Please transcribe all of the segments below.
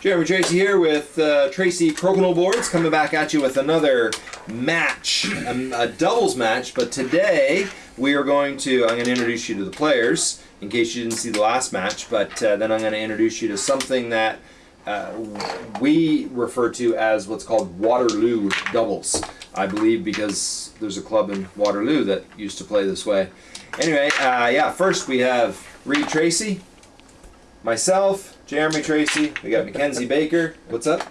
Jeremy Tracey here with uh, Tracey Crokinole Boards coming back at you with another match, a, a doubles match. But today we are going to, I'm going to introduce you to the players in case you didn't see the last match. But uh, then I'm going to introduce you to something that uh, we refer to as what's called Waterloo doubles. I believe because there's a club in Waterloo that used to play this way. Anyway, uh, yeah, first we have Reed Tracey, myself, Jeremy Tracey, we got Mackenzie Baker. What's up?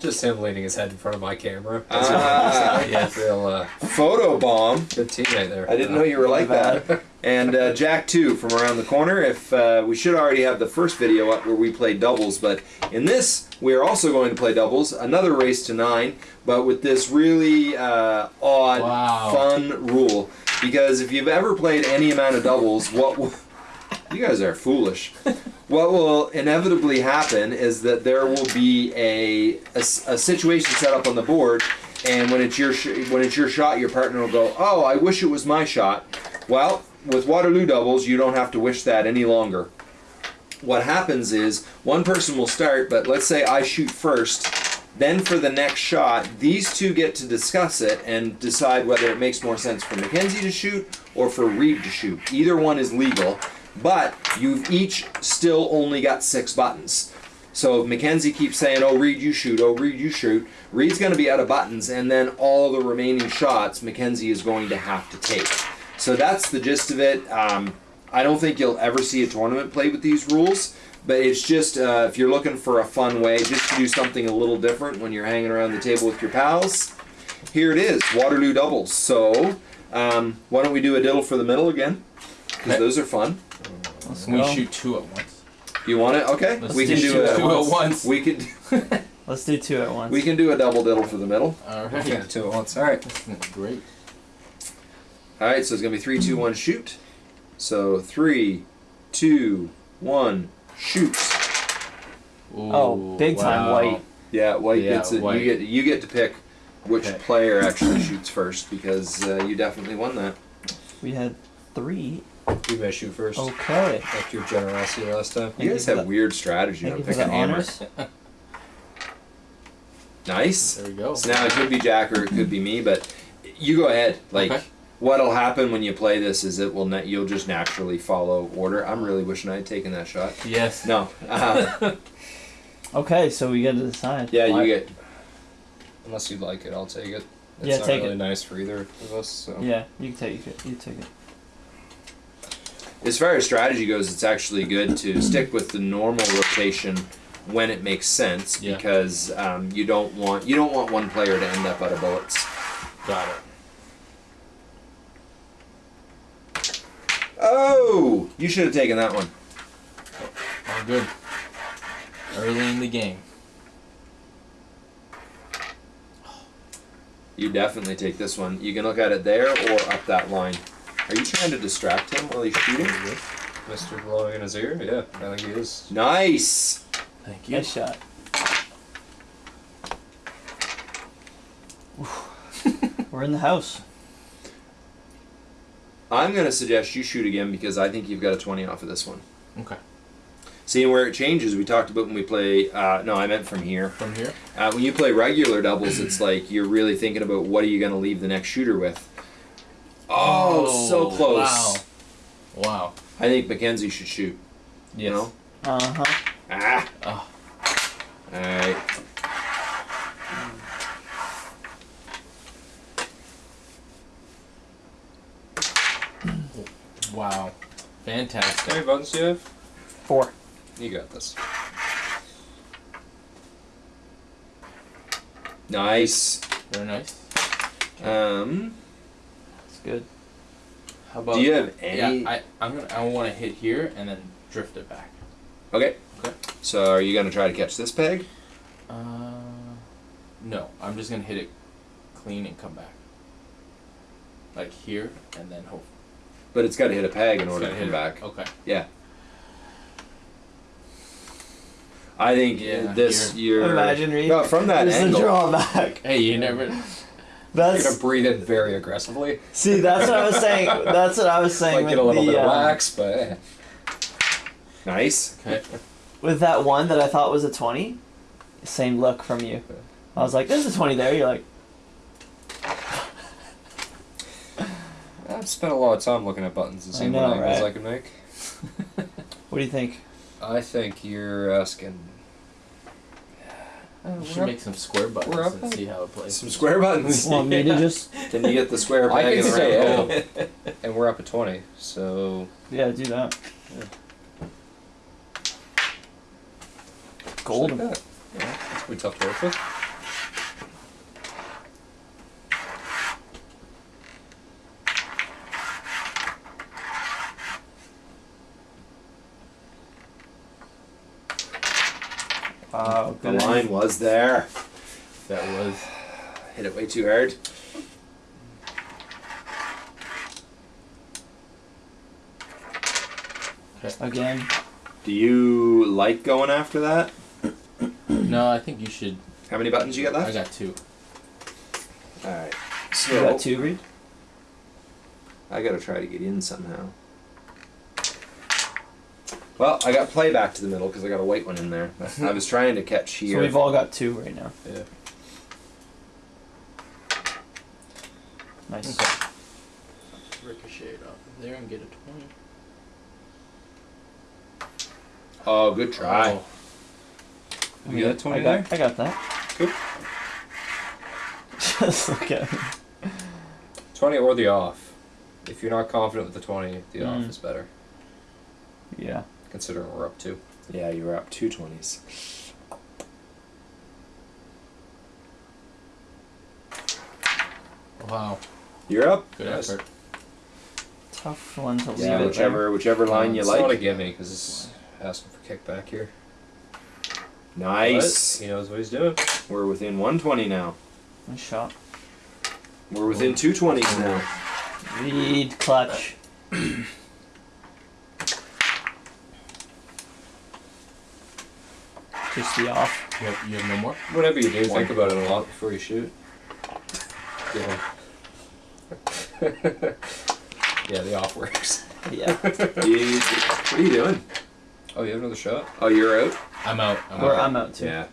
Just him leaning his head in front of my camera. Ah. yeah, real uh, Photo bomb. good teammate there. I didn't know you were like that. And uh, Jack too from around the corner. If uh, we should already have the first video up where we play doubles, but in this we are also going to play doubles. Another race to nine, but with this really uh, odd, Wow. fun rule. Because if you've ever played any amount of doubles, what w- you guys are foolish. What will inevitably happen is that there will be a a situation set up on the board, and when it's your when it's your shot, your partner will go, "Oh, I wish it was my shot." Well, with Waterloo doubles, you don't have to wish that any longer. What happens is one person will start, but let's say I shoot first. Then for the next shot, these two get to discuss it and decide whether it makes more sense for Mackenzie to shoot or for Reed to shoot. Either one is legal, but you've each still only got six buttons. So if Mackenzie keeps saying, "Oh, Reed, you shoot. Oh, Reed, you shoot." Reed's going to be out of buttons, and then all the remaining shots Mackenzie is going to have to take. So that's the gist of it. Um, I don't think you'll ever see a tournament play with these rules, but it's just uh, if you're looking for a fun way just to do something a little different when you're hanging around the table with your pals. Here it is, Waterloo doubles. So um, why don't we do a diddle for the middle again? Because those are fun. Let's We go. shoot two at once. You want it? Okay, Let's we can do do two at once. we could Let's do two at once. we can do a double diddle for the middle. All right. Okay, two at once. All right. Great. All right, so it's gonna be three, two, one, shoot. So three, two, one, shoot. Oh, big time white. Yeah, white Yeah, gets it. white. You get you get to pick which Okay. player actually shoots first because uh, you definitely won that. We had three. You may shoot first. Okay. After your generosity last time. You guys you have weird strategy Thank on you picking hammers. honors. Nice. There we go. So now it could be Jack or it could be me, but you go ahead. Like Okay. what'll happen when you play this is it will net you'll just naturally follow order. I'm really wishing I had taken that shot. Yes. No. Uh, Okay, so we get to decide. yeah, Why- you get Unless you'd like it, I'll take it. It's Yeah, not take really it. nice for either of us. So. Yeah, you can take it. You take it. As far as strategy goes, it's actually good to stick with the normal rotation when it makes sense Yeah. because um, you don't want you don't want one player to end up out of bullets. Got it. Oh, you should have taken that one. All good. Early in the game. You definitely take this one. You can look at it there or up that line. Are you trying to distract him while he's shooting? Mr. blowing in his ear? Yeah, I think he is. Nice. Thank you. Nice shot. We're in the house. I'm gonna suggest you shoot again because I think you've got a 20 off of this one. Okay. Seeing where it changes, we talked about when we play. Uh, no, I meant from here. From here. Uh, when you play regular doubles, it's like you're really thinking about what are you going to leave the next shooter with. Oh, so close. Wow. Wow. I think Mackenzie should shoot. Yes. You know? Uh huh. Ah. Oh. All right. Wow. Fantastic. How Fantastic. many buttons do you have? Four. You got this. Nice. Very nice. Um, It's good. How about? do you have any? Yeah, I I'm gonna I want to hit here and then drift it back. okay. Okay. So are you going to try to catch this peg? Uh, no, I'm just gonna hit it clean and come back. Like here and then hope. But it's got to hit a peg in It's order to gotta come hit it. back. Okay. Yeah. I think Yeah, this you're. Imagine Reed. No, from that There's angle. the drawback. Hey, you never. You're gonna breathe it very aggressively. see. That's what I was saying. That's what I was saying Might get a with little the bit of um, wax, but. Nice. Okay. with that one that I thought was a twenty. same look from you. I was like, "There's a twenty there." You're like, I've spent a lot of time looking at buttons and I seeing know, what angles right? I can make. "What do you think?" I think you're asking. Uh, We we're should up- make some square buttons and at- see how it plays. Some square buttons. Want me to just? Can you get the square I can and the say round yeah. and we're up at 20, so. Yeah, do that. Yeah. Golden. Like that. Yeah, that's pretty tough to work with. Wow, The line was there. That was. Hit it way too hard. Again. Do you like going after that? No, I think you should. How many buttons you got left? I got two. All right. You So got two, Reed? I gotta try to get in somehow. Well, I got play back to the middle because I got a white one in there. I was trying to catch here. So we've all got two right now. Yeah. Nice. Okay. Ricochet it off of there and get a 20. oh, good try. Oh, You got a 20 I there? I got that. Good. Just look at me. 20 or the off. If you're not confident with the 20, the off Mm. is better, Yeah. Considering we're up two. Yeah, you were up two twenties. wow. You're up. Good Nice. effort. Tough one to leave Yeah, it whichever whichever line you it's not a gimme because it's asking for kickback here. Nice. But he knows what he's doing. We're within 120 now. there. Nice shot. We're within 220s now. Reed clutch. Just the off. You have, you have no more? Whatever you do, One. think about it a lot before you shoot. Yeah. yeah, the off works. Yeah. You- what are you doing? Oh, you have another shot? Oh, you're out. I'm out. I'm Or out. I'm out too. Yeah.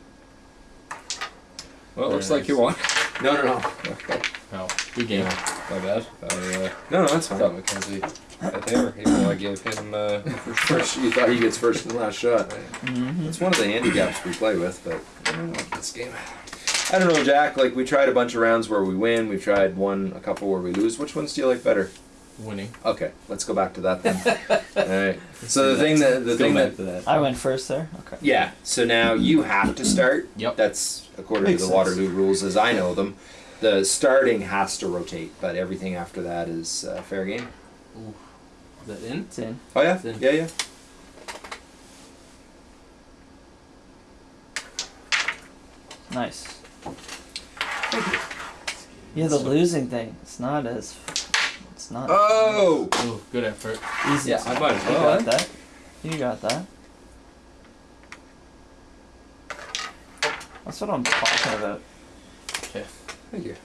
Well, it Very looks like you won. No, no, no. Okay. No. Good game. My bad. Uh, No, no, that's thought fine. Mackenzie had hammer, even though I gave him uh, First, you thought he gets first and last shot. hmm That's one of the handicaps we play with, but I don't know this game. I don't know, Jack. Like we tried a bunch of rounds where we win. We've tried one, a couple where we lose. Which ones do you like better? Winning. Okay, let's go back to that then. All right. So the thing that the thing that that. I went first there. Okay. yeah. So now you have to start. Yep. That's according Makes to the sense. Waterloo rules as I know them. The starting has to rotate, but everything after that is uh, fair game. Ooh. Is that in? It's in. Oh yeah, Then- yeah, yeah. Nice. Yeah, the losing thing. It's not as. It's not Oh. Ooh, good effort. easy. Yeah, I might as You got eh? that. You got that. That's what I'm talking about. Okay. Thank you.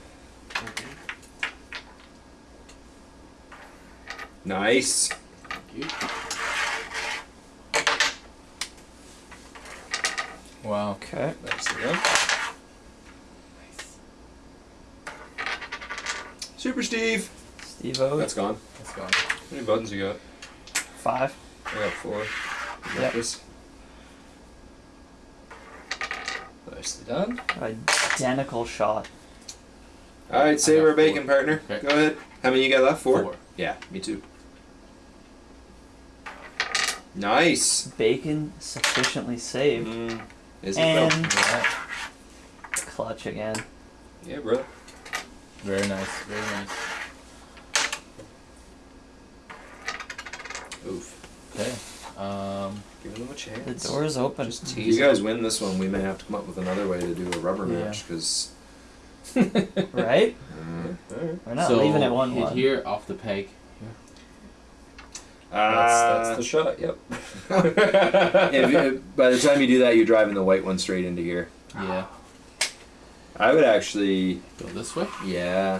Nice. Thank you. Wow. Okay. Nicely done. Super Steve. Steve O. That's gone. That's gone. How many buttons you got? Five. I got four. You got Yep. this. Nicely done. Identical shot. All right, save our bacon, partner. Okay. Go ahead. How many you got left? Four. Four. Yeah, me too. Nice. Bacon sufficiently saved. Mm, is it And though? Yeah. clutch again. Yeah, bro. Very nice. Very nice. Oof. Okay. Um. Giving them a chance. The chance. door is open. Just If you guys win this one, we may have to come up with another way to do a rubber Yeah. match because. Right? them. Alright. We're not so leaving it one hit one. here off the peg. That's, that's Uh, the shot, yep. if you- by the time you do that, you're driving the white one straight into here. Yeah. I would actually, Go this way. yeah.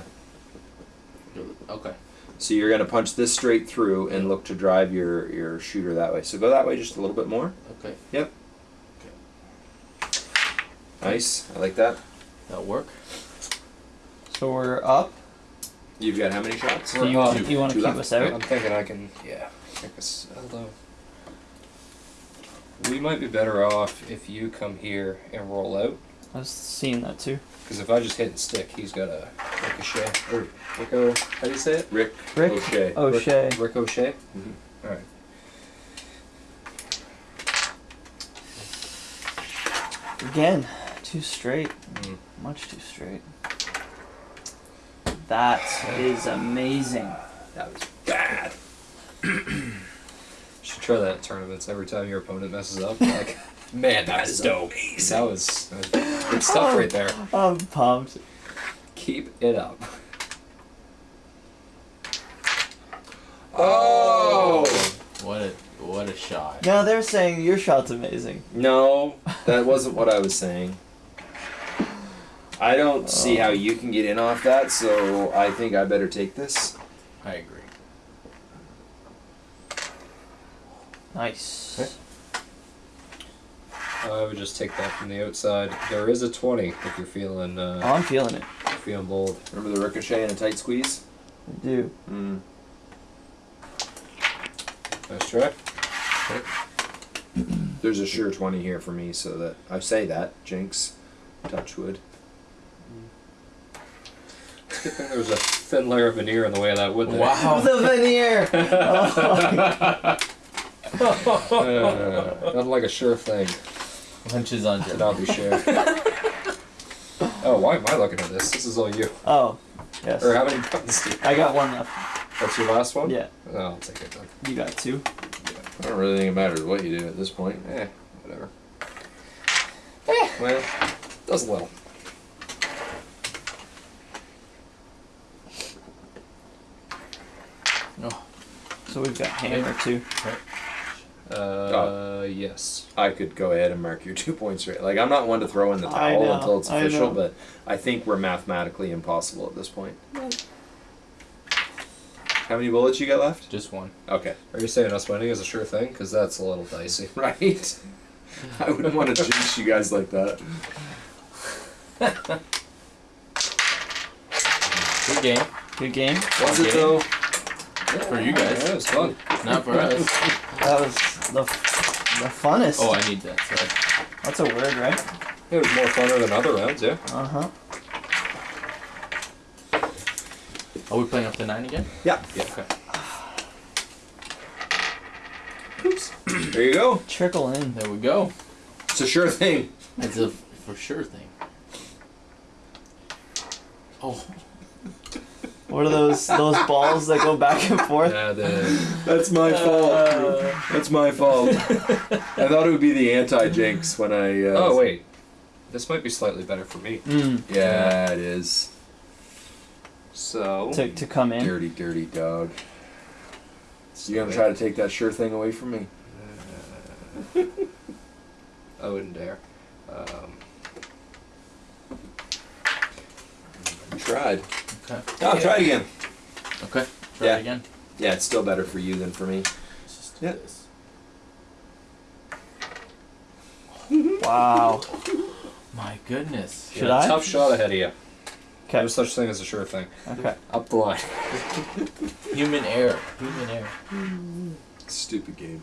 Okay. So you're gonna punch this straight through and look to drive your your shooter that way. So go that way just a little bit more. Okay. Yep. Okay. Nice. I like that. That'll work. So we're up. You've got how many shots? Do you, up. want, you want to Two keep left. us out? I'm thinking I can, yeah, kick us. Although, we might be better off if you come here and roll out. I was seeing that too. Because if I just hit and stick, he's got a ricochet. Or rico, how do you say it? Rick. Rick O'Shea. O'Shea. Ric- ricochet? Mhm. Alright. Again, too straight. Mm. Much too straight. That is amazing. That was bad. Should try that at tournaments every time your opponent messes up. Like, man, that was dope. That was, that was good stuff Oh. right there. I'm pumped. Keep it up. Oh What a what a shot. Now they're saying your shot's amazing. no, that wasn't what I was saying. I don't see oh. how you can get in off that, so I think I better take this. I agree. Nice. I would just take that from the outside. There is a 20 if you're feeling, Oh, uh, I'm feeling it. feeling bold. Remember the ricochet and a tight squeeze? I do. Mm. Nice try. There's a sure 20 here for me, so that I say that. Jinx. Touchwood. It's a there was a thin layer of veneer in the way of that wood there. Wow. the veneer. Oh, Uh, not like a sure thing Lunches on to Jim. not be sure. oh, why am I looking at this? This is all you. oh, yes. Or how many buttons do you I got one left. That's your last one? Yeah, Oh, I'll take it then. you got two. I don't really think it matters what you do at this point. Eh, whatever. Eh, well, does a little. Oh, So we've got hammer too. Uh, yes. I could go ahead and mark your two points right. Like I'm not one to throw in the towel know, until it's official, know. but I think we're mathematically impossible at this point. How many bullets you got left? just one. Okay. Are you saying us winning is a sure thing? Because that's a little dicey. Right. I wouldn't want to jinx you guys like that. Good game. Good game. Was it Okay. though? For you guys. Yeah, it was fun. Not for us. That was the the funnest. Oh, I need that. Sorry. That's a word, right? It was more funner than other rounds, yeah. Uh huh. Are we playing up to nine again? Yeah. Yeah. Okay. Oops. there you go. Trickle in. There we go. It's a sure thing. It's a for sure thing. Oh, What are those those balls that go back and forth? Yeah, the That's my fault. Uh, That's my fault. I thought it would be the anti-jinx when I. Uh, oh wait, this might be slightly better for me. mm, Yeah, it is. So to to come in. Dirty, dirty dog. You gonna try to take that sure thing away from me? I wouldn't dare. Um, tried. okay. Oh, try it again. Okay. Try Yeah. it again. Yeah, it's still better for you than for me. Let's just do Yeah. this. Wow. My goodness. Should yeah, I? Tough shot ahead of you. Okay. No such thing as a sure thing. Okay. Up the line. Human error. Human error. Stupid game.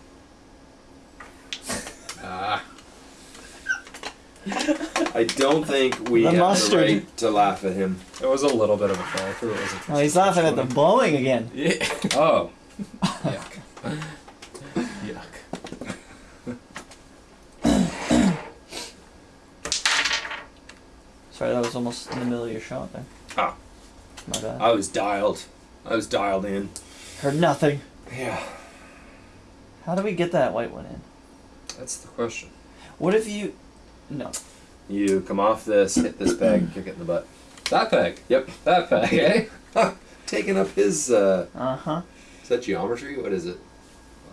Ah. I don't think we The have mustard. the right to laugh at him. It was a little bit of a fall through. It wasn't. Oh, he's laughing at the blowing again. Yeah. Oh. Yuck. Yuck. Sorry, that was almost in the middle of your shot there. Ah. My bad. I was dialed. I was dialed in. Heard nothing. Yeah. How do we get that white one in? That's the question. What if you? No. You come off this, hit this peg, kick it in the butt. That peg. Yep. That peg. Eh? Taking up his. uh Uh huh. Is that geometry? What is it?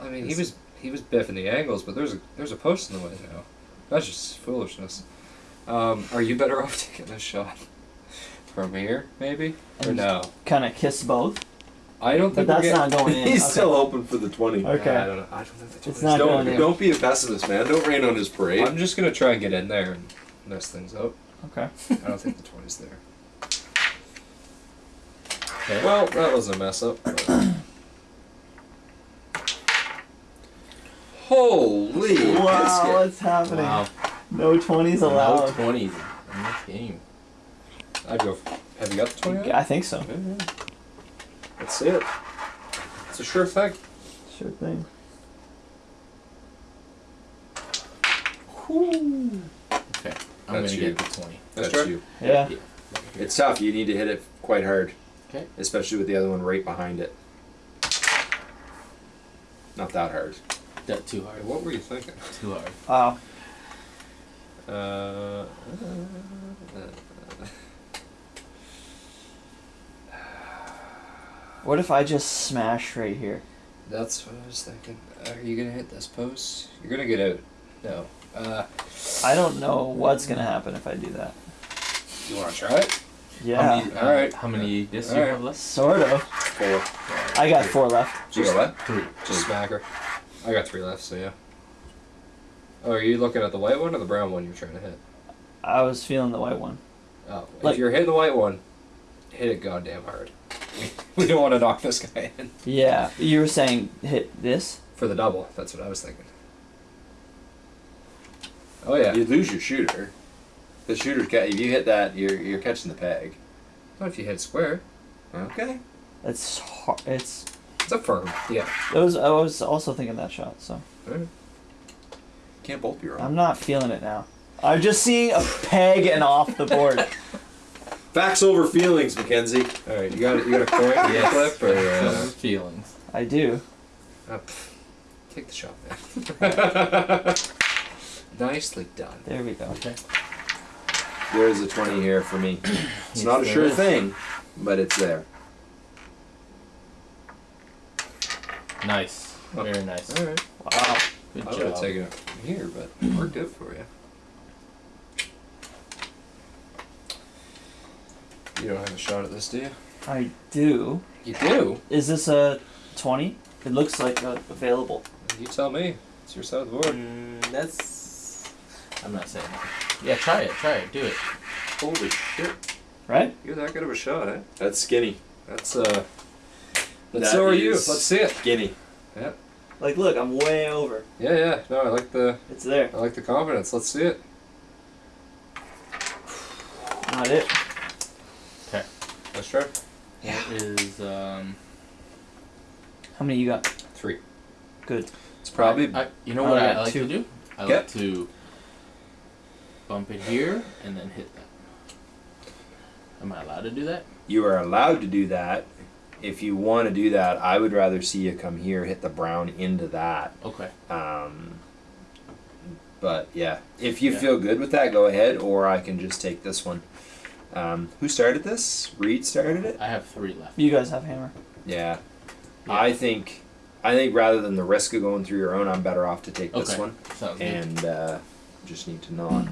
I mean, he was he was biffing the angles, but there's a there's a post in the way now. That's just foolishness. Um, are you better off taking this shot from here, maybe, or no? Kind of kiss both. I don't think we're that's getting- not going in. He's Okay. still hoping for the twenty. Okay. I don't know. I don't think the It's 20's not don't going in. don't be a pessimist, man. Don't rain on his parade. I'm just gonna try and get in there and mess things up. Okay. I don't think the 20's there. Okay. Well, that was a mess up. but- Holy biscuit. what's happening? wow. No twenties allowed. No twenties in this game. I'd go. Have you got the 20? I think so. Yeah, yeah. Let's see it. It's a sure thing. Sure thing. Okay. I'm gonna get the twenty. That's That's true. you. Yeah. It's tough. You need to hit it quite hard. Okay. Especially with the other one right behind it. Not that hard. That too hard. What were you thinking? Too hard. Wow. Uh, uh, uh, uh What if I just smash right here? that's what I was thinking. Are you gonna hit this post? You're gonna get out. No. Uh, I don't know what's gonna happen if I do that. you wanna try it? Yeah. How many, uh, Alright. How many discs do Alright. you have left? Sort of. Four. I got four left. You got what? Three. Just smack her. I got three left, so yeah. Oh, are you looking at the white one or the brown one you're trying to hit? I was feeling the white one. Oh, Like- if you're hitting the white one, hit it goddamn hard. we don't want to knock this guy in. Yeah. You were saying hit this? For the double, that's what I was thinking. Oh yeah. You lose your shooter. The shooter's ca- if you hit that, you're you're catching the peg. Not if you hit square. Okay. It's hard. It's. It's a firm. Yeah. It was. I was also thinking that shot. So Can't both be wrong. I'm not feeling it now. I'm just seeing a peg and off the board. Facts over feelings, Mackenzie. All right. You got you got a coin Yes. flip or uh, feelings. I do. uh, pff, take the shot, man. Nicely done. There we go. Okay. There's a twenty here for me. It's Yes, not a sure is. thing, but it's there. Nice. Very nice. All right. Wow. Good I would have job. taken it from here, but it worked out for you. You don't have a shot at this, do you? I do. You do. Is this a twenty? It looks like uh, available. You tell me. It's your side of the board. Mm, that's. I'm not saying that. Yeah, try it. Try it. Do it. Holy shit. Right? You're that good of a shot, eh? That's skinny. That's uh. But That so are you. Let's see it. Skinny. Yeah. Like, look, I'm way over. Yeah, yeah. No, I like the It's there. I like the confidence. Let's see it. Not it. Okay. Let's try. That is um. How many you got? Three. Good. It's probably I, you know what I, got like two. to do? I Yeah. like to bump it here and then hit that. Am I allowed to do that? you are allowed to do that. If you want to do that, I would rather see you come here, hit the brown into that. Okay. Um, but yeah, if you Yeah. feel good with that, go ahead, or I can just take this one. Um, who started this? Reed started it. I have three left. You guys have hammer. Yeah. Yeah. I think, I think rather than the risk of going through your own, I'm better off to take this one Sounds and uh, just need to not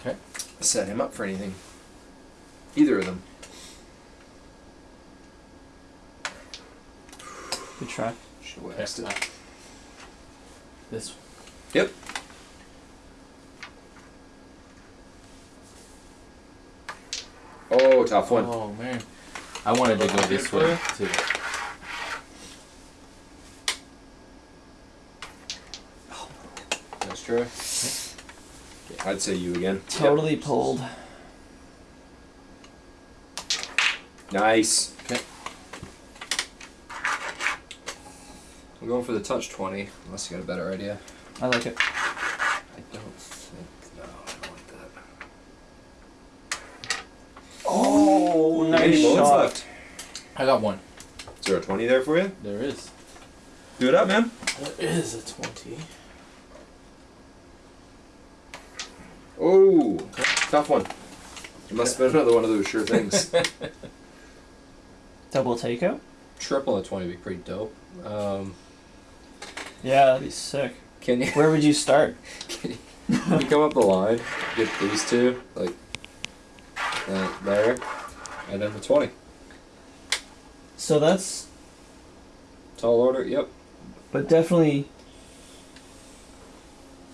Okay. set him up for anything. Either of them. Good try. Should Okay. waxed it. This one. Yep. Oh, tough one. Oh man. I wanted to go this way you? too. Let's try. I'd say you again. Totally pulled. Nice. Okay. I'm going for the touch twenty, unless you got a better idea. I like it. I don't think. No, I don't like that. Oh, How nice many bullets shot. left? I got one. Is there a 20 there for you? There is. Do it up, man. There is a twenty. Oh, tough one. It must have been another one of those sure things. Double takeout? Triple at twenty would be pretty dope. Um, Yeah, that'd be sick. can you? Where would you start? Can you, can you come up the line, get these two, like that there, and then the 20. So that's, Tall order, yep. but definitely.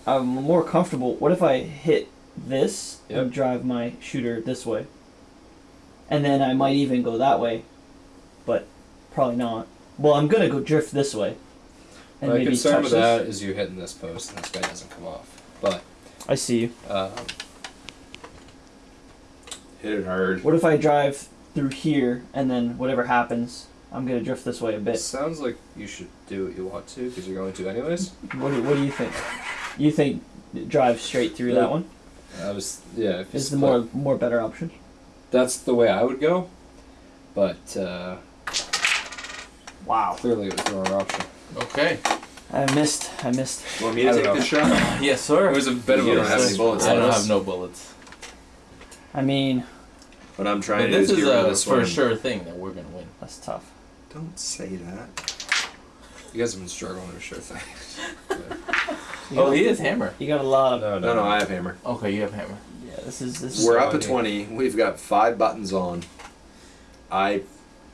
I'm more comfortable. What if I hit this Yep. and drive my shooter this way? And then I might even go that way, but probably not. Well, I'm gonna go drift this way. And My maybe concern touch with this. that is you hitting this post and this guy doesn't come off. But I see you. um, Hit it hard. What if I drive through here and then whatever happens, I'm gonna drift this way a bit. sounds like you should do what you want to because you're going to anyways. What do, what do you think? You think drive straight through Yeah. that one I was yeah. If you is the more more better option? That's the way I would go. But uh, Wow. clearly it was the wrong option. Okay. I missed. I missed. Want me to take don't this shot? Yes, sir. It was a bit of You don't have any bullets I don't have no bullets. I mean, What I'm trying to do this is is get rid of a this for one. sure thing that we're gonna win. that's tough. Don't say that. You guys have been struggling with sure things. You Oh, he is hammer. You got a lot of. no, No, no, I have hammer. Okay, you have hammer. Yeah, this is this is. We're So up at 20. We've got five buttons on. I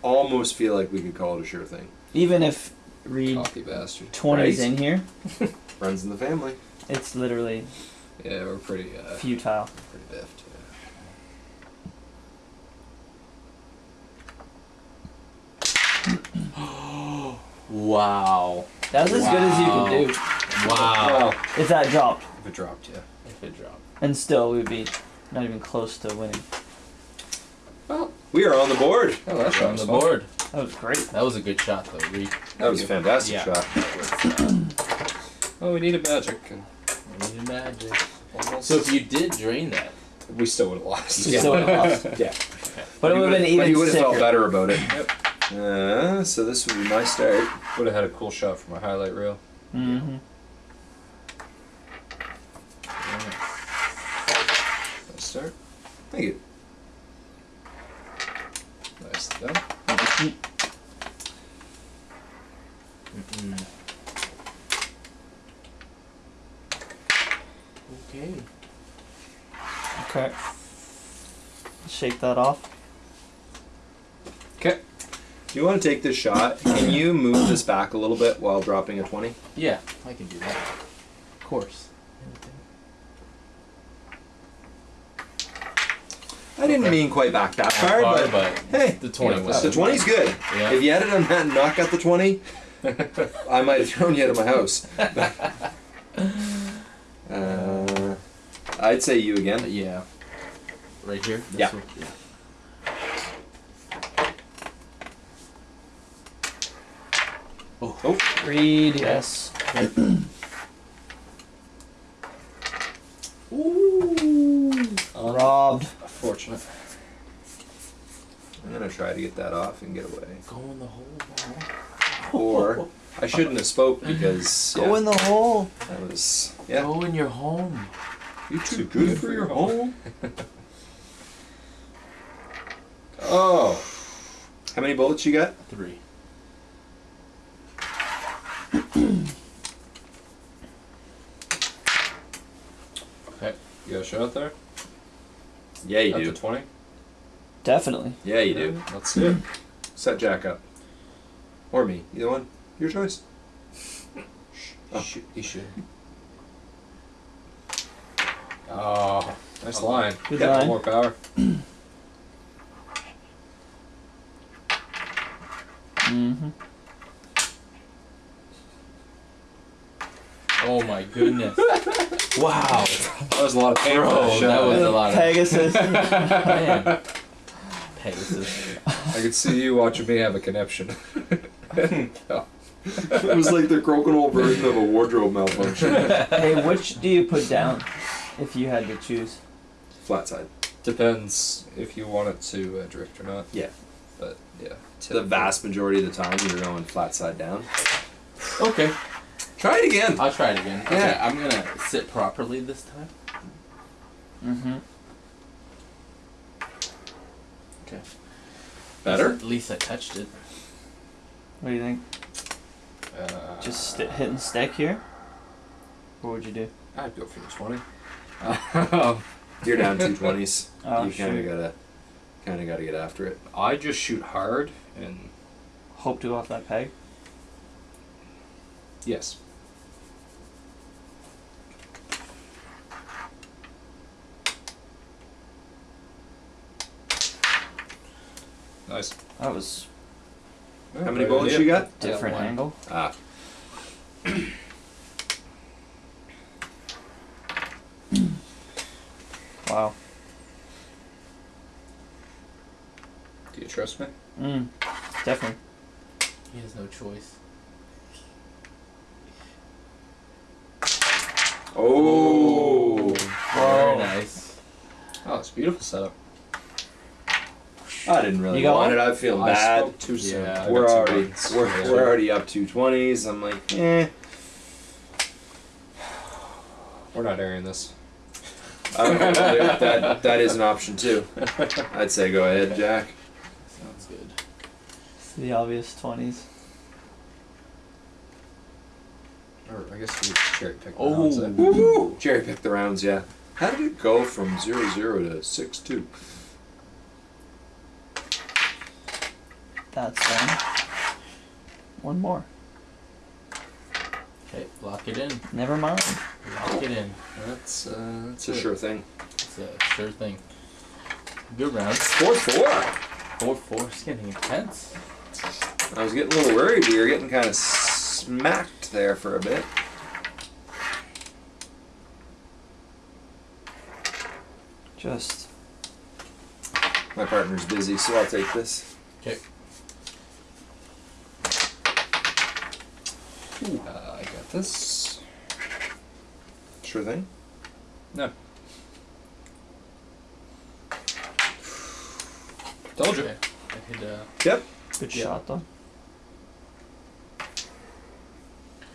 almost feel like we could call it a sure thing. Even if Reed Cocky bastard. twenties Right? in here, Runs in the family. it's literally Yeah, we're pretty uh, futile. pretty biffed. Wow. That's as good as you Wow. can do Wow. Well, if that dropped, if it dropped, yeah. If it dropped. and still we'd be not even close to winning. Well, We are on the board. oh, that on was the fun. board. That was great. That was a good shot though, Reed. That was a fantastic Yeah. shot. Oh, we needed magic, and We needed magic. almost. So if you did drain that, we still would have lost. We still would've lost. Yeah. But it would have been But even you would have felt better about it. Uh, so this would be my start. Would have had a cool shot for my highlight reel. Mm-hmm. Nice start. Thank you. Nice done. Mm-mm. Okay. Okay. Shake that off. Okay. Do you want to take this shot? Can you move this back a little bit while dropping a 20? Yeah, I can do that. Of course. I didn't mean quite back that far, Far, but, but hey, the 20 Yeah, was the 20's good. Yeah. If you had it on that and not got the 20, I might have thrown you out of my house. uh, I'd say you again. Yeah. Right here? This Yeah. one? yeah. Oh, Reed. Yes. Ooh. Robbed. Fortunate. I'm gonna try to get that off and get away. Go in the hole, bro. Or I shouldn't have spoke because Go in the hole. that was yeah. Go in your home. You too good for your home. Oh, how many bullets you got? Three. Okay. You got a shot there? Yeah, you At do. the 20? Definitely. Yeah, you do. Let's see it. Set Jack up, or me, either one. Your choice. Oh. Shoot, you should. Oh, nice line. Good Yeah, line. More power. Mm-hmm. Oh my goodness. wow. That was a lot of pain for Bro, that that was a lot of Pegasus. man. Pegasus. I could see you watching me have a conniption. it was like the crokinole version of a wardrobe malfunction. hey, which do you put down if you had to choose? Flat side. Depends if you want it to uh, drift or not. Yeah. But yeah. The vast majority of the time, you're going flat side down. Okay. Try it again. I'll try it again. Okay, Yeah. I'm gonna sit properly this time. Mm-hmm. Okay. Better. At least I touched it. What do you think? Uh, Just st- hit and stick here? What would you do? I'd go for the 20. Um, You're down two twenties. Oh, you kind of gotta, kind of gotta get after it. I just shoot hard and Hope to go off that peg. yes. Nice. That was How many bullets you got? I got different one. angle. Ah. Wow. Do you trust me? Mm. Definitely. He has no choice. Oh. Very nice. Oh, it's a beautiful setup. I didn't really You got want one? it. I feel I bad. spoke too soon. Yeah, I we're got two already buttons. we're, Yeah. we're already up to twenties. I'm like, eh. We're not airing this. I don't know. that that is an option too. I'd say go ahead, Jack. Sounds good. It's the obvious twenties. Or I guess we cherry pick the Oh. rounds then. Woo! Cherry pick the rounds, yeah. How did it go from zero zero to six two? That's one. One more. Okay, lock it in. Never mind. Lock it in. That's uh, that's It's a sure thing. It's a sure thing. Good round. Four four. Four four. It's getting intense. I was getting a little worried. We were getting kind of smacked there for a bit. Just My partner's busy, so I'll take this. Okay. Uh, I got this. Sure thing. No. Told you. Okay. I hit uh Yep. good Yeah. shot though.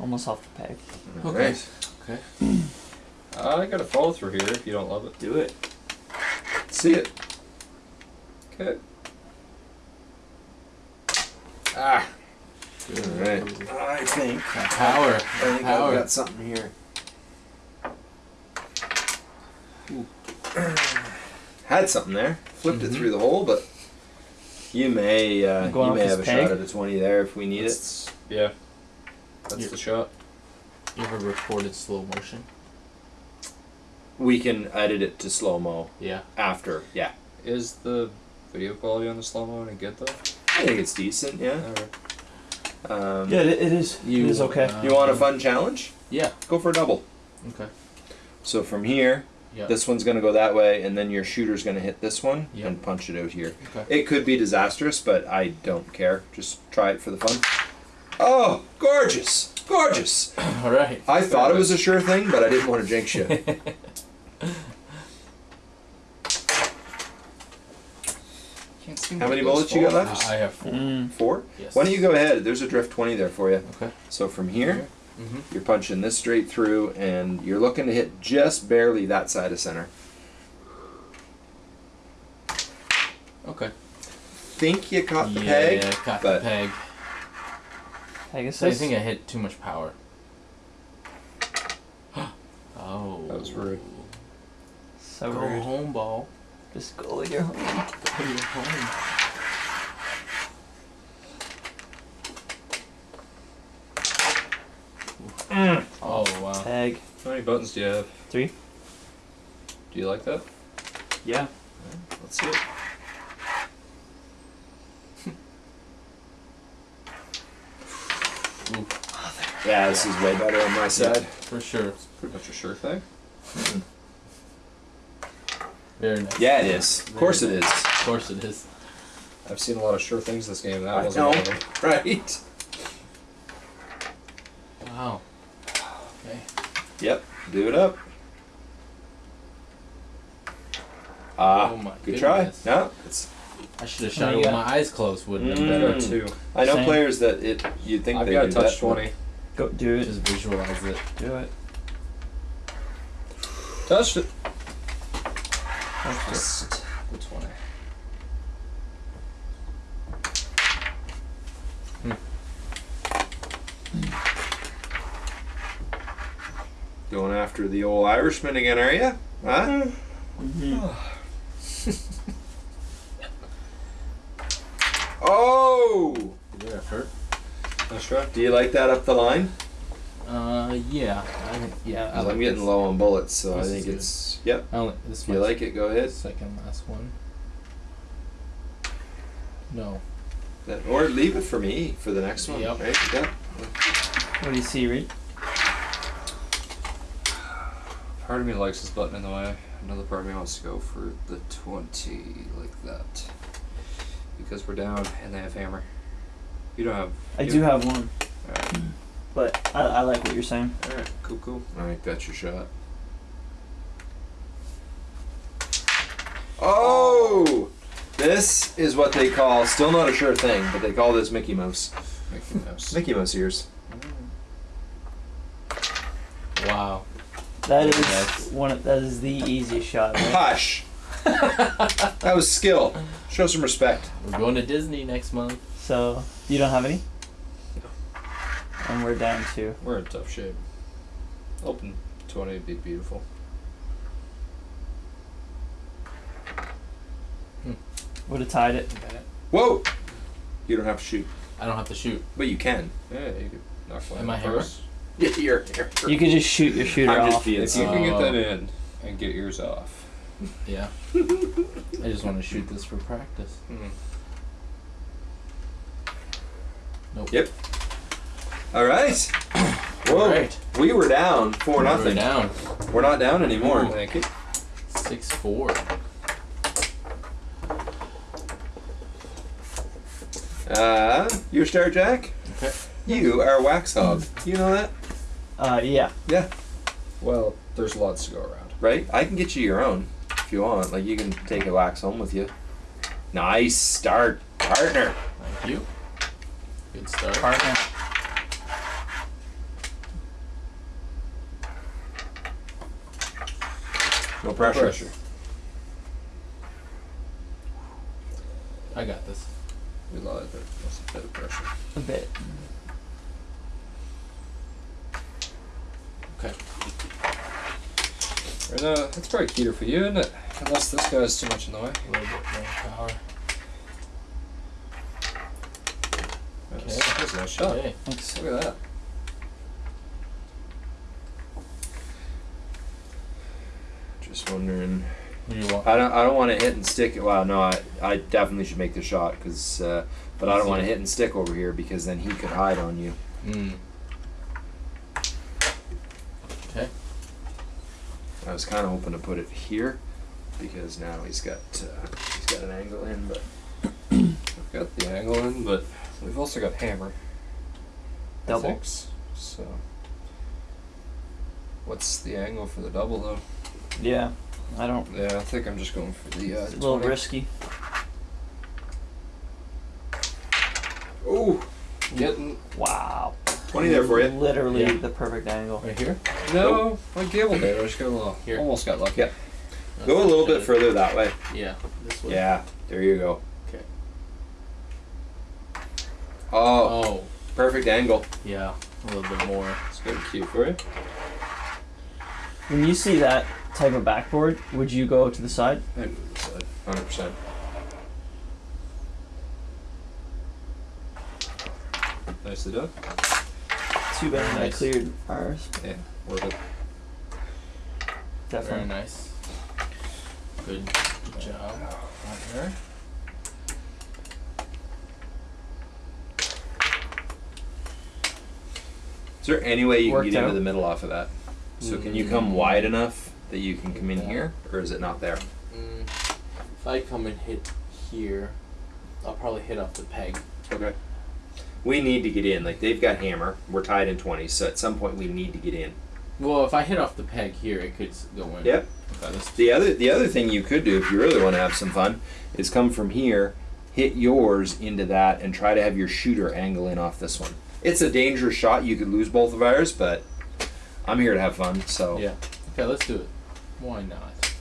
Almost off the peg. Okay. Alright. Okay. Uh, I got a follow through here if you don't love it. Do it. See it. Okay. Ah. Good. Alright. I think. Power. I think Power. I've got something here. Had something there. Flipped it Mhm. through the hole, but you may uh, you may have a peg? shot at a twenty there if we need it. Yeah. That's Yeah. the shot. You ever recorded slow motion? We can edit it to slow mo Yeah. after. Yeah, Is the video quality on the slow mo any good though? I think it's decent. Yeah. Alright. Um, Yeah, it, it is. You, it is okay. uh, You want a fun challenge? Yeah. Go for a double. Okay. So from here, Yeah. this one's gonna go that way, and then your shooter's gonna hit this one Yep. and punch it out here. Okay. It could be disastrous, but I don't care. Just try it for the fun. Oh, gorgeous! Gorgeous! All right. I thought it was a sure thing, but I didn't want to jinx you. Can't seem How many bullets you got follow-throughs. left? I have four. Mm. Four? Yes. Why don't you go ahead? There's a drift 20 there for you. Okay. So from here, Mm-hmm. you're punching this straight through, and you're looking to hit just barely that side of center. Okay. Think you caught the yeah, peg, caught but- the peg. Pegasus. So I think I hit too much power. oh. That was rude. so Go rude. home, ball. Just go with your home. Go your home. Mm. Oh wow. Peg. How many buttons do you have? Three. Do you like that? Yeah. Let's see it. yeah, this is way better on my side. For sure. Pretty much a sure thing. Very nice. Yeah, it is. Of course it is. Of course it is. I've seen a lot of sure things this game. That I wasn't know, one of them. right? Wow. Okay. Yep. Do it up. Ah, Oh my good try. No, it's. I should have How shot it with my eyes closed. Wouldn't have Mm. been Better better. two. I know Same. players that it. You'd think I've they got do touch that, twenty. Go do it. Just visualize it. Do it. Touched it. That's Just the twenty. Hmm. Going after the old Irishman again, are you? Huh? Mm-hmm. oh! Good effort. Nice. Do you like that up the line? Uh, yeah. I think, yeah. I 'Cause like I'm getting low on bullets, so I is think good. it's. Yep. I only, this If you like it, go ahead. second last one. No. That- Or leave it for me for the next one. Yep. Right? Yeah. What do you see, Reed? Part of me likes this button in the way. Another part of me wants to go for the 20 like that. Because we're down and they have hammer. You don't have. I do have one, Alright, but I, I like what you're saying. alright, cool, cool. All right, that's your shot. Oh, this is what they call still not a sure thing, but they call this Mickey Mouse. Mickey Mouse. Mickey Mouse ears. Mm. Wow. That is Yes. one. Of, that is the easiest shot. Right? Hush. that was skill. Show some respect. We're going to Disney next month. So you don't have any. And we're down to. We're in tough shape. Open 20 would be beautiful. Would have tied it. Whoa. You don't have to shoot, I don't have to shoot. but you can. Yeah, you could knock one Am I out hammer? first. Yeah, you're. you're You could just shoot your shooter I'm just off. being If you can get that in and get yours off. Yeah. I just want to shoot this for practice. Hmm. Nope. Yep. All right. Whoa. All right. We were down four We're nothing. down. We're not down anymore. Thank you. Six four. Uh, you're Star Jack. Okay. You are Wax Hog. You know that, Uh, yeah. Yeah. Well, there's lots to go around. right? I can get you your own if you want. Like you can take a wax home with you. Nice start, partner. Thank you. Good start. Partner. No pressure. pressure. I got this. We lied, but that's a bit of pressure. A bit. Okay. And, uh, it's probably cuter for you, isn't it? Unless this guy's too much in the way. A little bit more power. Okay. that's a nice shot. Okay. Look at that. Just wondering. What do you want? I don't. I don't want to hit and stick. Well, no. I. I definitely should make the shot because. Uh, but I don't want to hit and stick over here because then he could hide on you. Mm. Okay. I was kind of hoping to put it here because now he's got. Uh, he's got an angle in, but. I've got the angle in, but we've also got hammer. Double? think s- So. What's the angle for the double though? Yeah. I don't. Yeah, I think I'm just going for the. Uh, It's a little 20. risky. Ooh, Getting Wow. twenty there for you. Literally Yeah. the perfect angle. Right here. no, I gambled there. I just got a little. Here. Almost got lucky. Yeah. Go a little bit further that way. Yeah. This way. Yeah, there you go. Okay. Oh, Oh. perfect angle. Yeah. A little bit more. It's good cue for you. When you see that type of backboard, would you go to the side? I move this side. Hundred percent. Nicely done. Too bad I cleared ours. Yeah, worth it. Very nice. Good, good job. Partner. Is there any way you Worked can get out. into the middle off of that? So can you mm. come wide enough that you can come in Yeah. here, or is it not there? Mm. If I come and hit here, I'll probably hit off the peg. Okay. We need to get in. Like they've got hammer. We're tied in twenty, so at some point we need to get in. Well, if I hit off the peg here, it could go in. Yep. Okay, The other the other thing you could do if you really want to have some fun is come from here, hit yours into that, and try to have your shooter angle in off this one. It's a dangerous shot. You could lose both of ours, but I'm here to have fun. So Yeah. Okay, let's do it. Why not?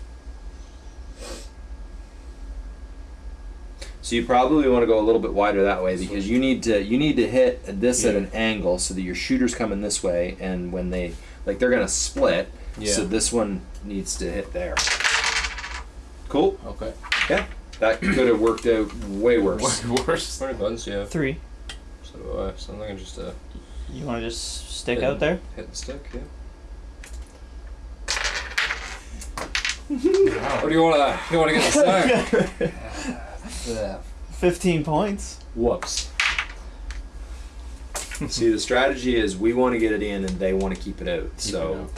So you probably want to go a little bit wider that way because you need to you need to hit this at an angle so that your shooter's coming this way, and when they like they're gonna split. Yeah. So this one needs to hit there. Cool. Okay. Yeah. That could have worked out way worse. Way Worse. How many buttons do you have? Three. So do I. So I'm thinking just uh, You want to just stick Yeah. out there? hit the stick, yeah. Wow. Or do you want to? You want to get the stack? yeah. Fifteen points. Whoops. See, the strategy is we want to get it in and they want to keep it out. So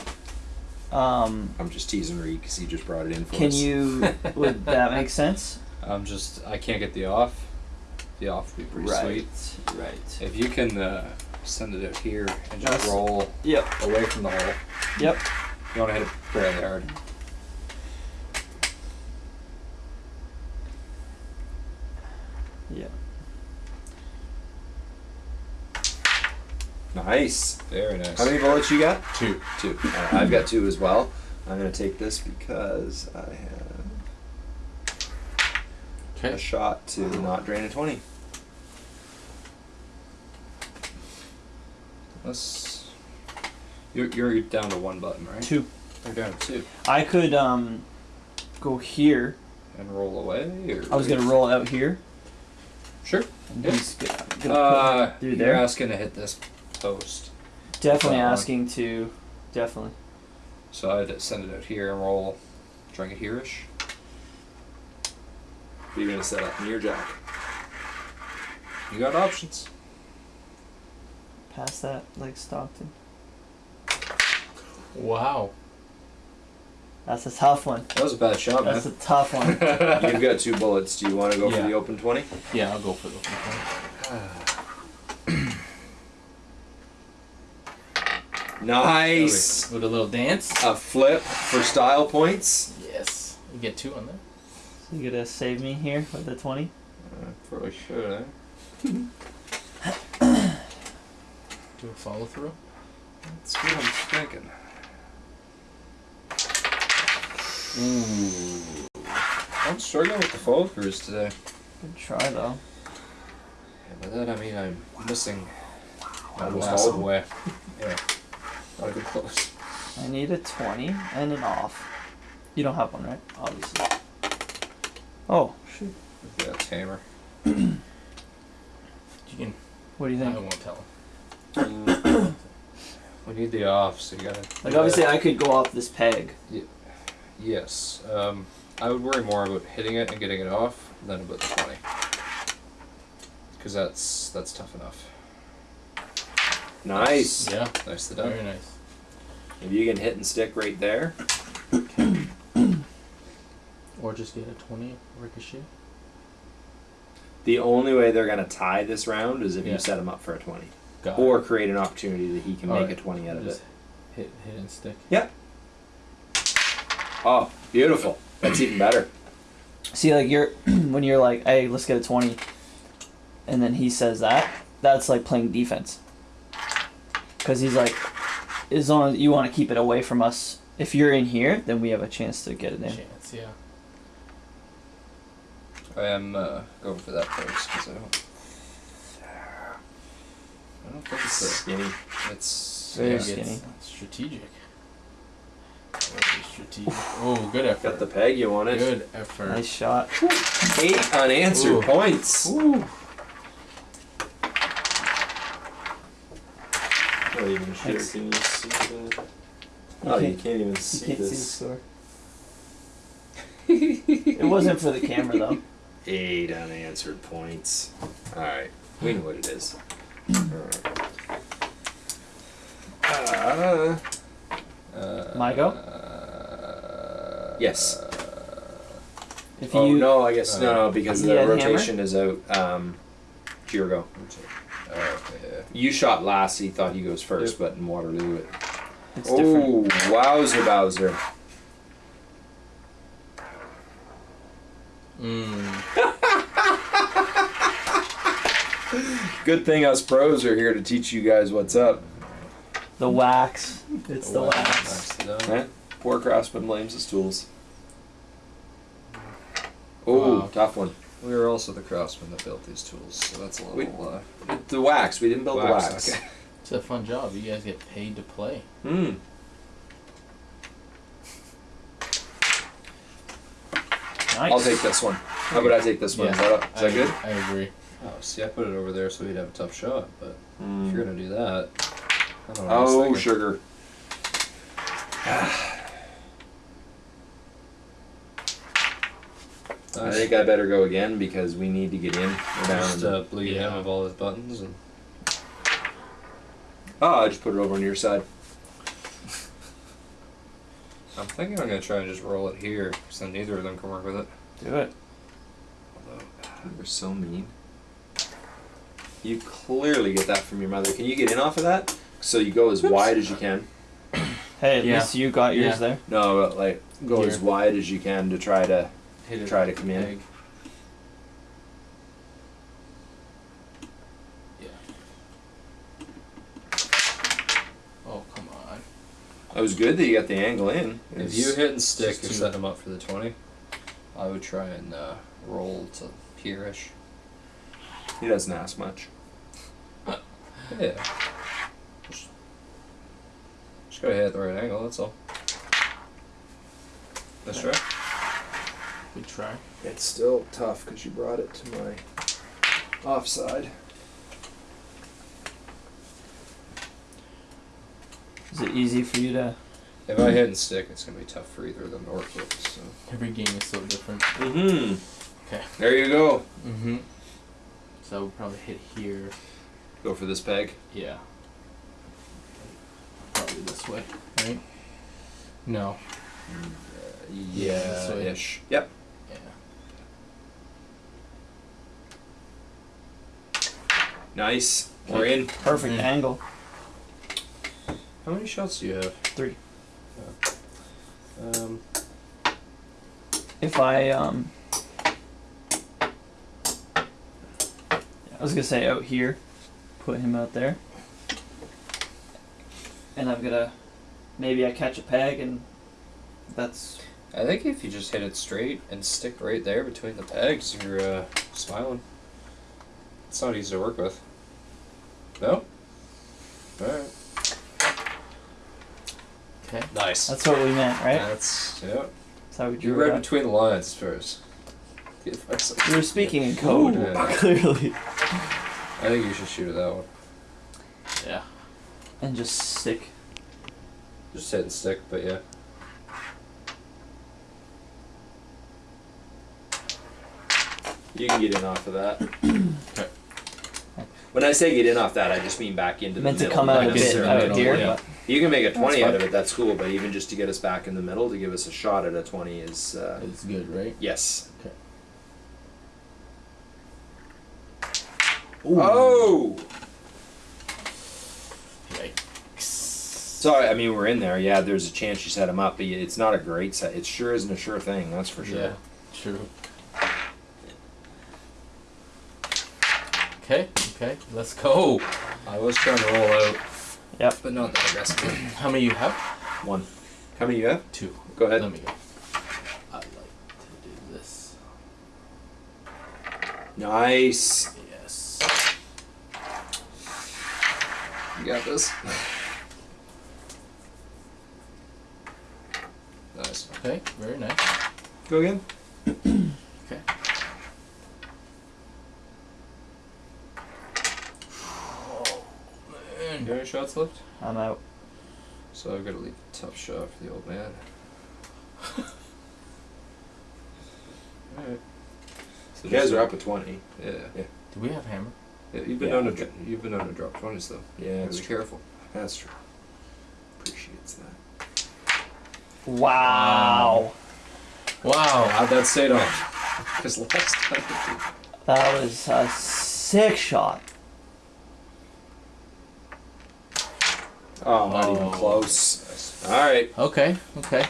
Um, I'm just teasing Reed because he just brought it in for can us. you? Would that make sense? I'm just I can't get the off. The off would be pretty right. sweet. Right. If you can uh, send it out here and just That's- roll Yep. away from the hole. Yep. You want to hit it fairly hard. Yeah. Nice. Very nice. How many bullets you got? Two. Two. Alright, I've got two as well. I'm gonna take this because I have a shot to not drain a twenty. Let's. You're, you're down to one button, right? Two. You're down to two. I could um go here. And roll away, or I was gonna roll out here. Sure. And Yeah. he's gonna, gonna Uh, put through you're there. asking to hit this post, Definitely that one. asking to. Definitely. so I'd send it out here and roll. Trying it here-ish. You're gonna set up near jack. You got options. Pass that like Stockton. Wow. That's a tough one. That was a bad shot, man. That's a tough one. You've got two bullets. Do you want to go Yeah. for the open twenty? Yeah, I'll go for the open 20. Nice. With a little dance. A flip for style points. Yes. You get two on there. So you gonna save me here with the twenty? Uh, probably should, eh? Do a follow through. That's what I'm thinking. Ooh. I'm struggling with the follow throughs today. Good try though. And by that I mean I'm missing my Almost massive all of way. Yeah. Not even close. I need a twenty and an off. You don't have one, right? Obviously. Oh shoot. Yeah, tamer. You can. What do you think? I think? won't tell him. We need the off, so you gotta. Like obviously I could go off this peg. Yes. Um, I would worry more about hitting it and getting it off than about the twenty. Because that's that's tough enough. Nice. Yeah. Nice to done. Very nice. If you can hit and stick right there. Or just get a twenty ricochet. The only way they're gonna tie this round is if Yeah. you set him up for a twenty, Got or it. create an opportunity that he can All make right. a twenty out of Just it. Hit, hit and stick. Oh, beautiful. That's even better. See, like you're when you're like, "Hey, let's get a 20. and then he says that. That's like playing defense. Because he's like, as long as you want to keep it away from us. If you're in here, then we have a chance to get it in. Chance, yeah. I am uh, going for that first because I don't. I don't think it's a, Skinny. it's Very yeah, skinny. It's strategic. Very strategic. Oh, good effort. Got the peg. You wanted. Good effort. Nice shot. Eight unanswered Ooh. points. Ooh. Oh, even share. Thanks. Can you see the? You Oh, you can't- can't even You see can't see the this. score. it wasn't for the camera though. Eight unanswered points. All right, we know what it is. All right. Uh, Uh, My go? Uh, Yes. If oh you no, I guess no, no, because the had hammer? rotation is out. Um, Jirgo. Uh, yeah. You shot last. He thought he goes first, but in Waterloo, it. it's different. Oh, wowzer, Bowser! Mm. Good thing us pros are here to teach you guys what's up. The wax. It's the Wax. wax. Nicely. Poor craftsman blames his tools. Oh, Wow. tough one. We were also the craftsmen that built these tools, so that's a little. We- uh, The wax. We didn't build the wax, wax. okay. It's a fun job. You guys get paid to play. Hmm. Nice. I'll take this one. How about I take this one? Is Yeah. that, is that I, good? I agree. Oh, see, I put it over there so he'd have a tough shot, but if you're gonna do that, Oh, thinking. sugar. I think I better go again because we need to get in. Just uh, bleed yeah. him of all his buttons. And... Oh, I just put it over on your side. I'm thinking I'm gonna try and just roll it here, so then neither of them can work with it. Do it. Although, You're so mean. You clearly get that from your mother. Can you get in off of that? So you go as wide as you can. Hey, at Yeah. least you got yours Yeah. there. No, but like go as wide as you can to try to Hit it. try to come in. Egg. Yeah. Oh come on. It was good that you got the angle in. if you hit and stick, just you're setting him up for the twenty. I would try and uh, roll to here-ish. he doesn't ask much. Yeah. Just, just gotta hit at the right angle. That's all. Let's try. Good try. It's still tough because you brought it to my offside. Is it easy for you to? If I hit and stick, it's gonna be tough for either of them to work with. So. Every game is so different. Mm-hmm. Okay. There you go. Mm-hmm. So I would probably hit here. Go for this peg. Yeah. Probably this way, right? No. Yeah, this way. ish. Yep. Yeah. Nice. We're in. Perfect Mhm. angle. How many shots do you have? Three. Um, If I um. I was gonna say out here, put him out there, and I'm gonna maybe I catch a peg and that's I think if you just hit it straight and stick right there between the pegs, you're uh, smiling. It's not easy to work with. No. All right. Okay. Nice. that's what we meant, right? That's yeah. That's how we You drew read it. between the lines first. The advice I- You were speaking in code, Ooh. clearly, I think you should shoot at that one. Yeah. And just stick. Just hit and stick, but yeah. You can get in off of that. Okay. When I say get in off that, I just mean back into Meant the to middle. come out not a bit out middle. here, yeah. You can make a 20 out of it, that's cool, but even just to get us back in the middle, to give us a shot at a 20 is, uh, It's good, right? yes. Okay. Oh! Sorry, I mean, we're in there. Yeah, there's a chance you set him up, but it's not a great set. It sure isn't a sure thing, that's for sure. Yeah. True. Okay. Okay. Let's go. I was trying to roll out. Yep. But not that aggressively. How many you have? One. How many you have? Two. Go ahead. Let me go. I like to do this. Nice. Yes. You got this. nice. Okay. Very nice. Go again. Okay. Oh You man. got any shots left? I'm out. So I've got to leave a tough shot for the old man. Alright. So You guys are up at 20. Yeah. yeah. Do we have hammer? yeah. You've been Yeah, known to you've been known to drop twenties though. Yeah, Be that's true. careful. That's true. Appreciates that. Wow, Wow. How'd that stayed on? Because last time that was a sick shot. Oh, not even Oh. close. All right, Okay. Okay.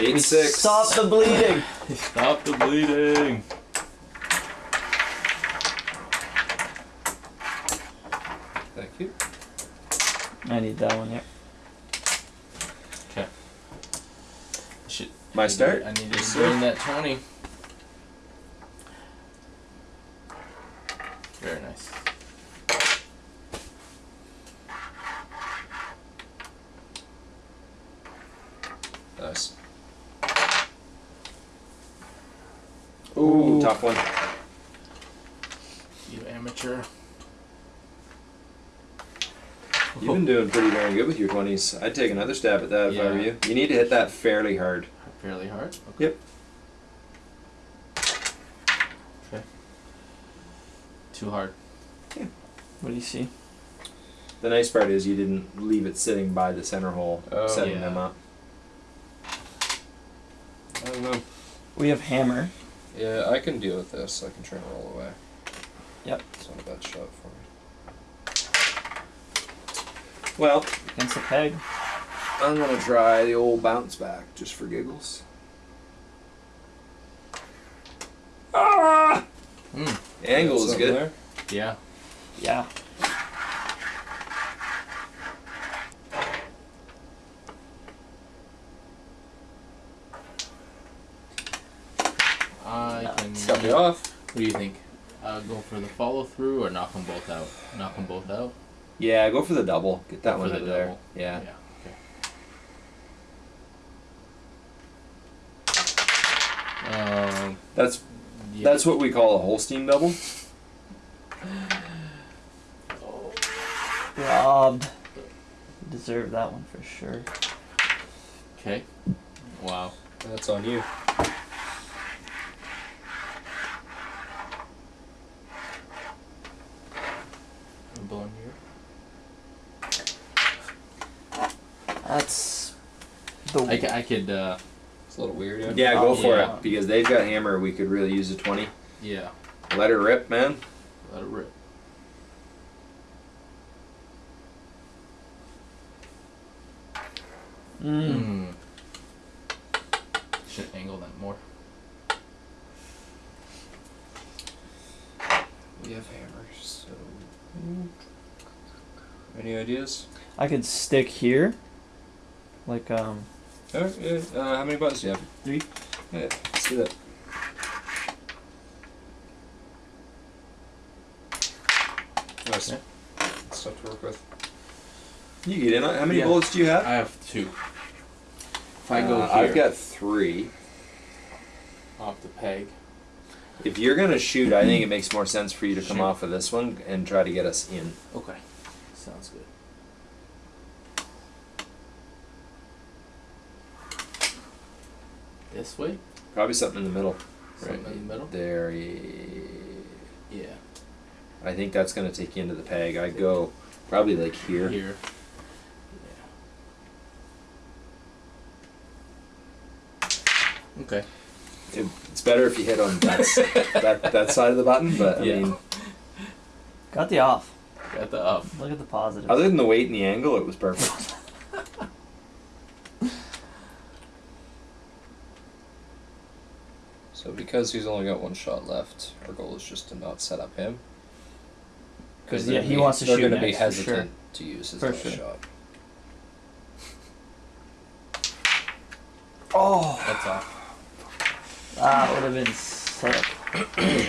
eight six. Stop the bleeding. Stop the bleeding. Thank you. I need that one. Yeah. Okay. Should My start. I need to Yes, bring that twenty. Very nice. Nice. Ooh, tough one. You amateur. You've been doing pretty darn good with your twenties. I'd take another stab at that if I were Yeah. you. You need to hit that fairly hard. Fairly hard. Yep. Okay. Too hard. What do you see? The nice part is you didn't leave it sitting by the center hole, Oh, setting yeah. them up. I don't know. We have hammer. Yeah, I can deal with this. I can try and roll away. Yep. It's not a bad shot for me. Well, Against the peg. I'm gonna try the old bounce back just for giggles. Ah! Mm. The angle Got is good. there? Yeah. Yeah. I No, can. it's Got me off. What do you think? Uh, go for the follow through or knock them both out? Knock them both out. Yeah, go for the double. Get that Go one for out the of there. double. Yeah. Um. That's Yeah. that's what we call a Holstein double. Robbed. Deserve that one for sure. Okay. Wow. That's on you. I'm blowing here. That's the I, I could. Uh, It's a little weird, yeah. Yeah, go Oh, for yeah. it because they've got hammer. We could really use a twenty. yeah. Let her rip, man. Let it rip. Mm. Mm. Should angle that more. We have hammers, so. Any ideas? I could stick here. Like um Oh, yeah. Uh, how many buttons do you have? Three. Yeah, let's do that. Nice. Yeah. Stuff to work with. You get in. How many Yeah. bullets do you have? I have two. If I go Uh, here, I've got three. off the peg. If you're gonna shoot, I think it makes more sense for you to come Shoot. off of this one and try to get us in. Okay. Sounds good. This way? Probably something in the middle. Something in the middle? There. Yeah. I think that's gonna take you into the peg. I'd go probably like here. Here. Yeah. Okay. It- It's better if you hit on that, that that side of the button, but I Yeah. mean, got the off. Got the up. Look at the positive. other than the weight and the angle, it was perfect. So because he's only got one shot left, our goal is just to not set up him. 'Cause, they're yeah, he be- wants to they're shoot gonna be next, for hesitant sure. to use his last sure. shot. oh, That's off. that would have been sick.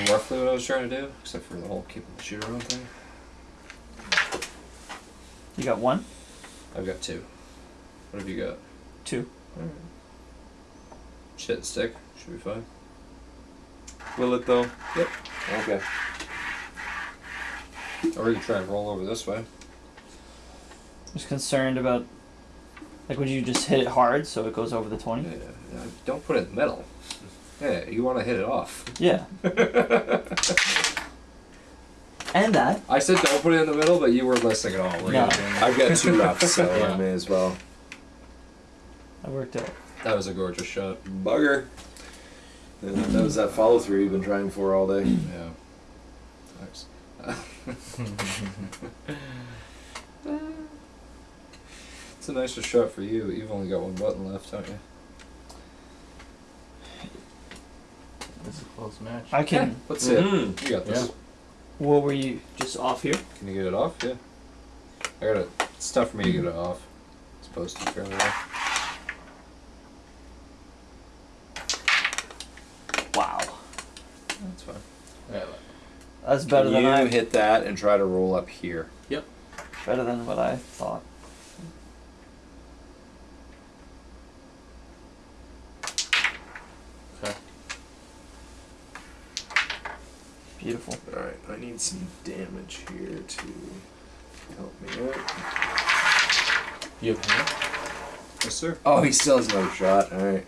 Roughly what I was trying to do, except for the whole keeping the shooter on thing. You got one, I've got two. What have you got? two. Alright. Shit stick. Should be fine. Will it though? Yep. Okay. Or we can try and roll over this way. I was concerned about like would you just hit it hard so it goes over the twenty? yeah, don't put it in the middle. Yeah, you want to hit it off. Yeah. and that. I said don't put it in the middle, but you weren't listening at all. were? No. I've got two left, so I may as well. That worked out. That was a gorgeous shot. Bugger. Yeah, that was that follow through you've been trying for all day. Yeah. Thanks. it's a nicer shot for you. You've only got one button left, haven't you? This is a close match. I can. Let's see it. Mhm. You got this. Yeah. What were you just off here? Can you get it off? Yeah. I got it. It's tough for me to get it off. It's supposed to fairly well. Wow. That's fine. Yeah, That's better Can than you I. hit that and try to roll up here? Yep. Better than what I thought. Okay. Beautiful. Alright, I need some damage here to help me out. You have hand? Yes, sir. Oh, he still has another shot. Alright.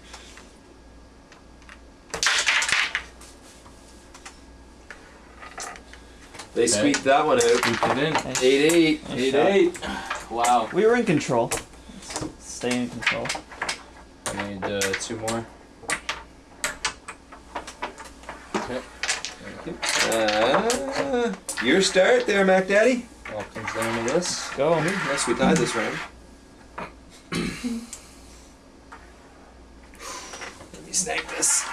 They Okay. squeaked that one out. Scooped it in. Nice- Eight eight. nice Eight shot. eight. Wow. We were in control. Let's stay in control. I need uh, two more. Okay. Uh, your start there, Mac Daddy. All comes down to this. Go. Unless we tied this round. Let me snag this.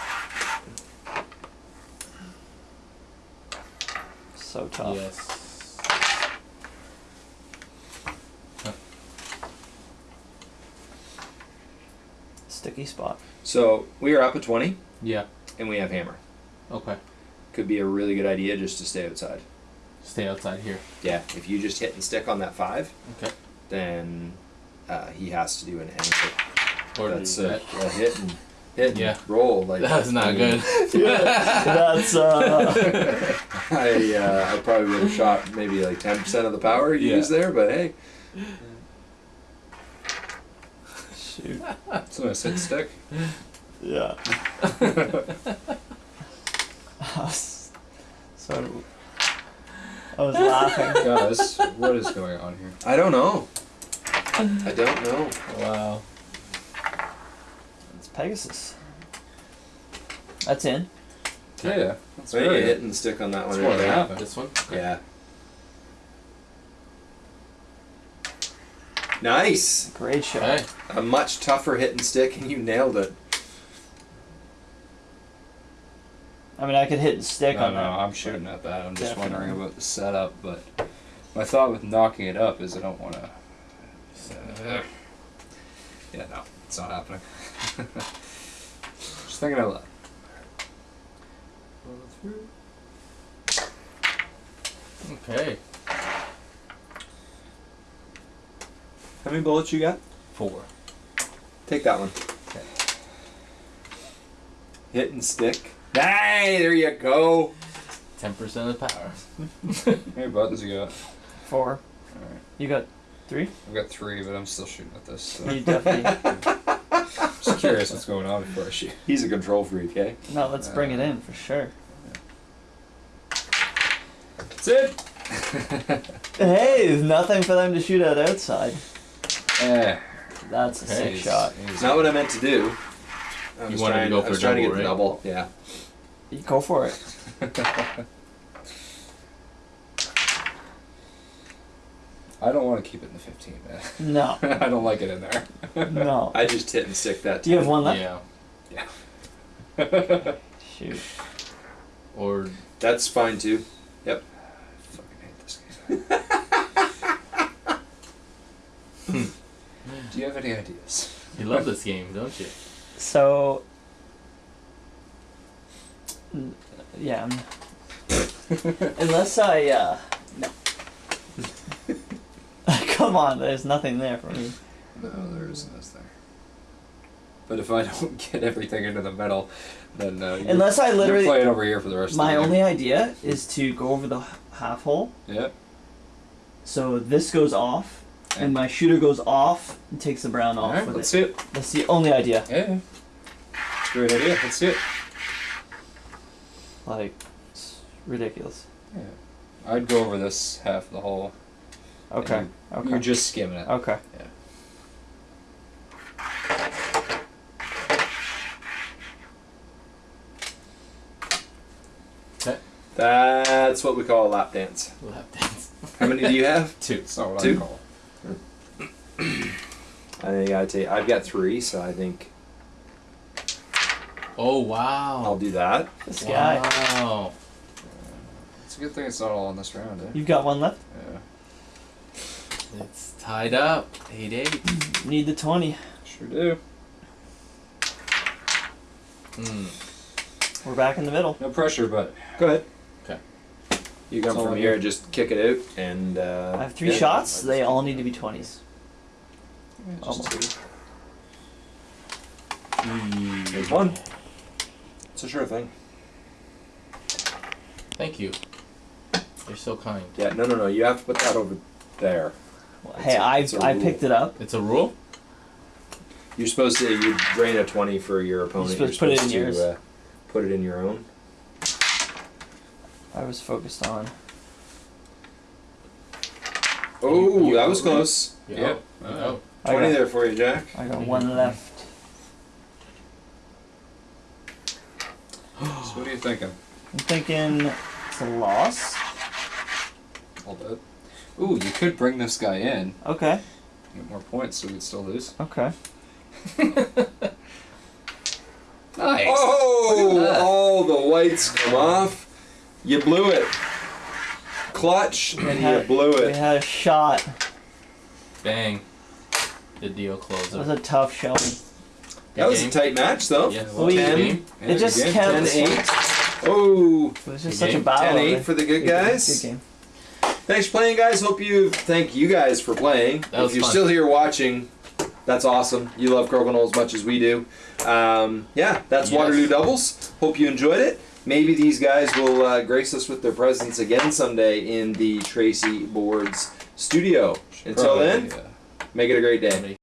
So tough. Yes. Sticky spot. So we are up at twenty, Yeah. and we have hammer. Okay. Could be a really good idea just to stay outside. Stay outside here. Yeah, if you just hit and stick on that five, Okay. then uh, he has to do an answer. Or That's a, that. a hit and hit and Yeah. roll. Like That's I not mean, good. That's uh. I uh, I probably would have shot maybe like ten percent of the power you Yeah. used there, but hey, shoot. So I sit stick. Yeah. I was sort of. I was laughing. Guys, what is going on here? I don't know. I don't know. wow. It's Pegasus. That's in. Yeah, yeah. That's So you very hit and stick on that That's one. more right there. half. This one? Yeah. Nice. Great shot. Okay. A much tougher hit and stick, and you nailed it. I mean, I could hit and stick No, on no, that. I'm shooting at that. I'm just Definitely. wondering about the setup, but my thought with knocking it up is I don't want to. yeah, no, it's not happening. just thinking out loud. Okay. How many bullets you got? Four. Take that one. Okay. Hit and stick. Hey, there you go. Ten percent of the power. How many what you got? Four. Alright. You got three? I've got three, but I'm still shooting at this. So. You definitely. just curious what's going on before I shoot. He's a control freak, eh? No, let's bring it in for sure. That's it! Hey, there's nothing for them to shoot at outside. Eh. That's a Okay, sick it's- shot. It's not what I meant to do. I You was wanted to trying, go I for was trying to double, get the double. Yeah. You go for it. I don't want to keep it in the 15, man. No, I don't like it in there. no. I just hit and stick that. Do you have one left? Yeah. Shoot. Or That's fine too. Yep. I fucking hate this game. Do you have any ideas? you love this game, don't you? So. Yeah. Unless I, uh. No. Come on, there's nothing there for me. No, there isn't, is there? But if I don't get everything into the middle, then uh, Unless I literally. playing over here for the rest My of the My only idea is to go over the half hole. Yeah. So this goes off, and my shooter goes off and takes the brown off with let's it. see it. That's the only idea. Yeah. yeah. Great idea. Let's see it. Like, it's ridiculous. Yeah. I'd go over this half of the hole. Okay. and Okay. You're just skimming it. Okay. Yeah. That's what we call a lap dance. Lap dance. How many do you have? Two. That's what Two? I call. I think I'd take. I've got three, so I think Oh wow. I'll do that. This guy. Wow. It's a good thing it's not all in this round, eh? You've got one left. Yeah. It's tied up. Eight eight. Need the 20. Sure do. Hmm. We're back in the middle. No pressure, but Go ahead. Okay. You come from here, need. just kick it out, and uh, I have three yeah. shots. They all need to be 20s. just Almost. There's one. It's a sure thing. Thank you. You're so kind. Yeah, no, no, no. You have to put that over there. Well, It's hey, a- I it's a I rule. picked it up. It's a rule. You're supposed to. You drain a twenty for your opponent. supposed to put it in to, yours. Uh, put it in your own. I was focused on Oh, You- you that was close. You Yep. out. You. I 20 got, there for you, Jack. I got one left. So what are you thinking? I'm thinking it's a loss. Hold it. Ooh, you could bring this guy in, Okay. get more points, so we'd still lose. Okay. Nice. Oh, Look at that. all the whites come off. You blew it. Clutch, and you had- blew We it. had a shot. Bang. The deal closes. That was a tough showing. That was a tight match, though. Yeah, We- well, good 10. game. Yeah, it just good game. kept. 10 8. Oh, It was just Good such a game. battle. 10 8 for the good guys. Good game. Thanks for playing, guys. Hope you thank you guys for playing. That if you're fun. still here watching, that's awesome. You love Crokinole as much as we do. Um, yeah, that's Yes. Waterloo Doubles. Hope you enjoyed it. Maybe these guys will uh, grace us with their presence again someday in the Tracey Boards studio. Until then, make it a great day.